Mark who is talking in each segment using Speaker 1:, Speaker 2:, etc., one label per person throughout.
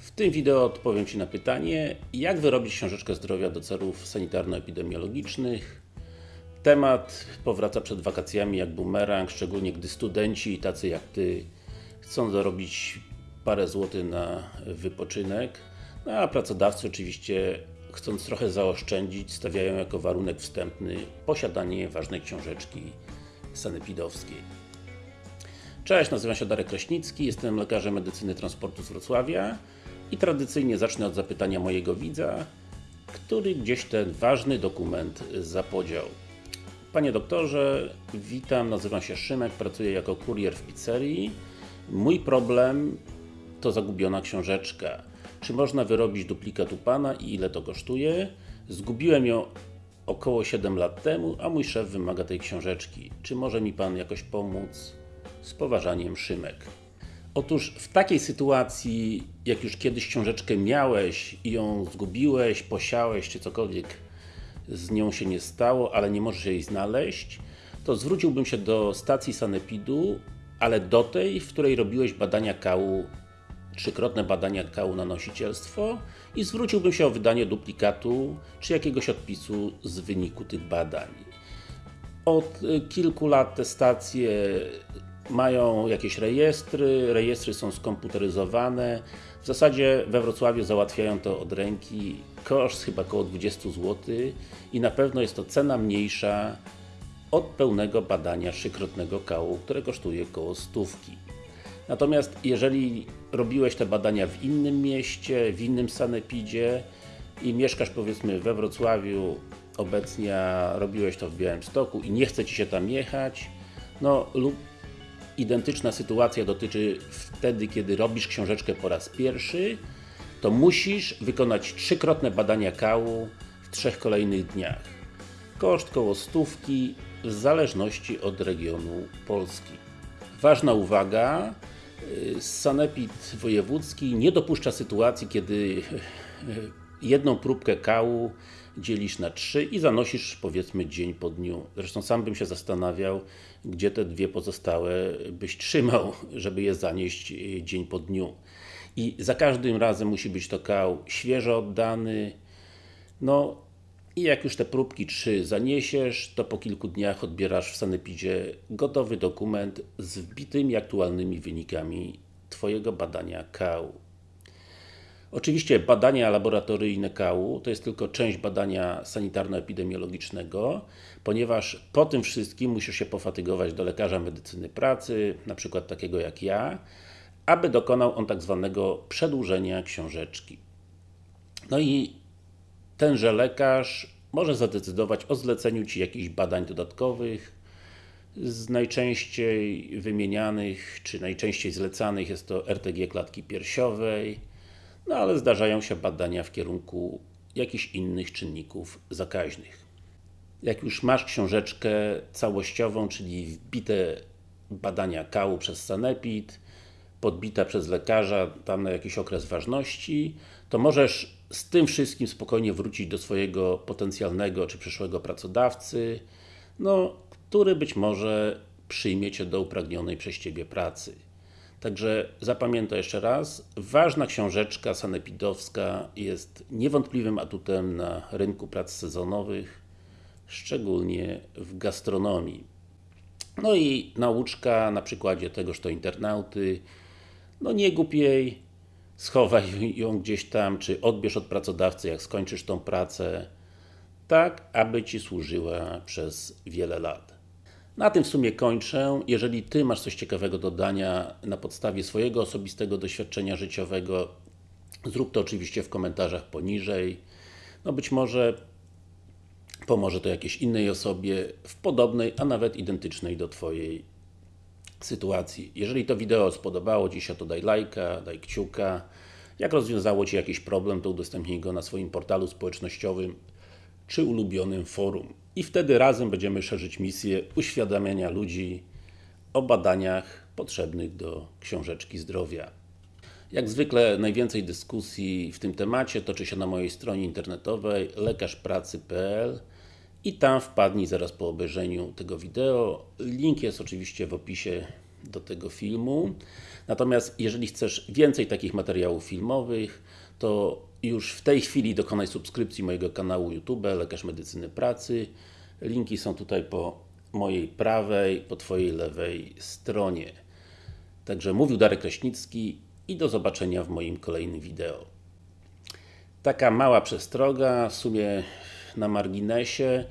Speaker 1: W tym wideo odpowiem Ci na pytanie, jak wyrobić książeczkę zdrowia do celów sanitarno-epidemiologicznych. Temat powraca przed wakacjami jak bumerang, szczególnie gdy studenci, tacy jak Ty, chcą zarobić parę złotych na wypoczynek, no a pracodawcy oczywiście, chcąc trochę zaoszczędzić, stawiają jako warunek wstępny posiadanie ważnej książeczki sanepidowskiej. Cześć, nazywam się Darek Kraśnicki, jestem lekarzem medycyny transportu z Wrocławia i tradycyjnie zacznę od zapytania mojego widza, który gdzieś ten ważny dokument zapodział. Panie doktorze, witam, nazywam się Szymek, pracuję jako kurier w pizzerii. Mój problem to zagubiona książeczka. Czy można wyrobić duplikat u Pana i ile to kosztuje? Zgubiłem ją około 7 lat temu, a mój szef wymaga tej książeczki. Czy może mi Pan jakoś pomóc? Z poważaniem Szymek. Otóż w takiej sytuacji, jak już kiedyś książeczkę miałeś i ją zgubiłeś, posiałeś, czy cokolwiek z nią się nie stało, ale nie możesz jej znaleźć, to zwróciłbym się do stacji Sanepidu, ale do tej, w której robiłeś badania kału, trzykrotne badania kału na nosicielstwo i zwróciłbym się o wydanie duplikatu, czy jakiegoś odpisu z wyniku tych badań. Od kilku lat te stacje mają jakieś rejestry, rejestry są skomputeryzowane. W zasadzie we Wrocławiu załatwiają to od ręki. Koszt chyba około 20 zł i na pewno jest to cena mniejsza od pełnego badania trzykrotnego kału, które kosztuje około stówki. Natomiast jeżeli robiłeś te badania w innym mieście, w innym sanepidzie i mieszkasz powiedzmy we Wrocławiu obecnie, robiłeś to w Białymstoku i nie chce Ci się tam jechać, no lub identyczna sytuacja dotyczy wtedy, kiedy robisz książeczkę po raz pierwszy, to musisz wykonać trzykrotne badania kału w trzech kolejnych dniach. Koszt koło stówki w zależności od regionu Polski. Ważna uwaga, Sanepid Wojewódzki nie dopuszcza sytuacji, kiedy jedną próbkę kału dzielisz na trzy i zanosisz powiedzmy dzień po dniu. Zresztą sam bym się zastanawiał, gdzie te dwie pozostałe byś trzymał, żeby je zanieść dzień po dniu. I za każdym razem musi być to kał świeżo oddany. No i jak już te próbki trzy zaniesiesz, to po kilku dniach odbierasz w Sanepidzie gotowy dokument z wbitymi aktualnymi wynikami Twojego badania kału. Oczywiście badania laboratoryjne kału to jest tylko część badania sanitarno-epidemiologicznego, ponieważ po tym wszystkim musisz się pofatygować do lekarza medycyny pracy, na przykład takiego jak ja, aby dokonał on tak zwanego przedłużenia książeczki. No i tenże lekarz może zadecydować o zleceniu Ci jakichś badań dodatkowych, z najczęściej wymienianych, czy najczęściej zlecanych jest to RTG klatki piersiowej, no ale zdarzają się badania w kierunku jakichś innych czynników zakaźnych. Jak już masz książeczkę całościową, czyli wbite badania kału przez Sanepid, podbita przez lekarza tam na jakiś okres ważności, to możesz z tym wszystkim spokojnie wrócić do swojego potencjalnego czy przyszłego pracodawcy, no, który być może przyjmie Cię do upragnionej przez Ciebie pracy. Także zapamiętaj jeszcze raz, ważna książeczka sanepidowska jest niewątpliwym atutem na rynku prac sezonowych, szczególnie w gastronomii. No i nauczka na przykładzie tegoż to internauty, no nie głup jej, schowaj ją gdzieś tam, czy odbierz od pracodawcy, jak skończysz tą pracę, tak, aby Ci służyła przez wiele lat. Na tym w sumie kończę. Jeżeli Ty masz coś ciekawego do dania na podstawie swojego osobistego doświadczenia życiowego, zrób to oczywiście w komentarzach poniżej. No być może pomoże to jakiejś innej osobie w podobnej, a nawet identycznej do Twojej sytuacji. Jeżeli to wideo spodobało Ci się, to daj lajka, daj kciuka. Jak rozwiązało Ci jakiś problem, to udostępnij go na swoim portalu społecznościowym czy ulubionym forum. I wtedy razem będziemy szerzyć misję uświadamiania ludzi o badaniach potrzebnych do książeczki zdrowia. Jak zwykle najwięcej dyskusji w tym temacie toczy się na mojej stronie internetowej lekarzpracy.pl i tam wpadnij zaraz po obejrzeniu tego wideo. Link jest oczywiście w opisie do tego filmu. Natomiast jeżeli chcesz więcej takich materiałów filmowych, to już w tej chwili dokonaj subskrypcji mojego kanału YouTube Lekarz Medycyny Pracy. Linki są tutaj po mojej prawej, po Twojej lewej stronie. Także mówił Darek Kraśnicki i do zobaczenia w moim kolejnym wideo. Taka mała przestroga, w sumie na marginesie,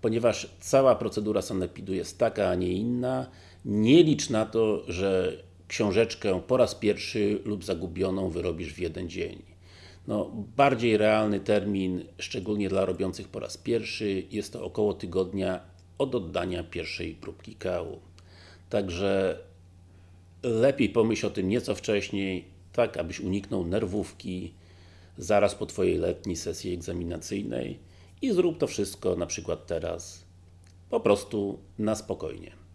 Speaker 1: ponieważ cała procedura sanepidu jest taka, a nie inna, nie licz na to, że książeczkę po raz pierwszy lub zagubioną wyrobisz w jeden dzień. No, bardziej realny termin, szczególnie dla robiących po raz pierwszy, jest to około tygodnia od oddania pierwszej próbki kału. Także lepiej pomyśl o tym nieco wcześniej, tak abyś uniknął nerwówki zaraz po Twojej letniej sesji egzaminacyjnej i zrób to wszystko na przykład teraz po prostu na spokojnie.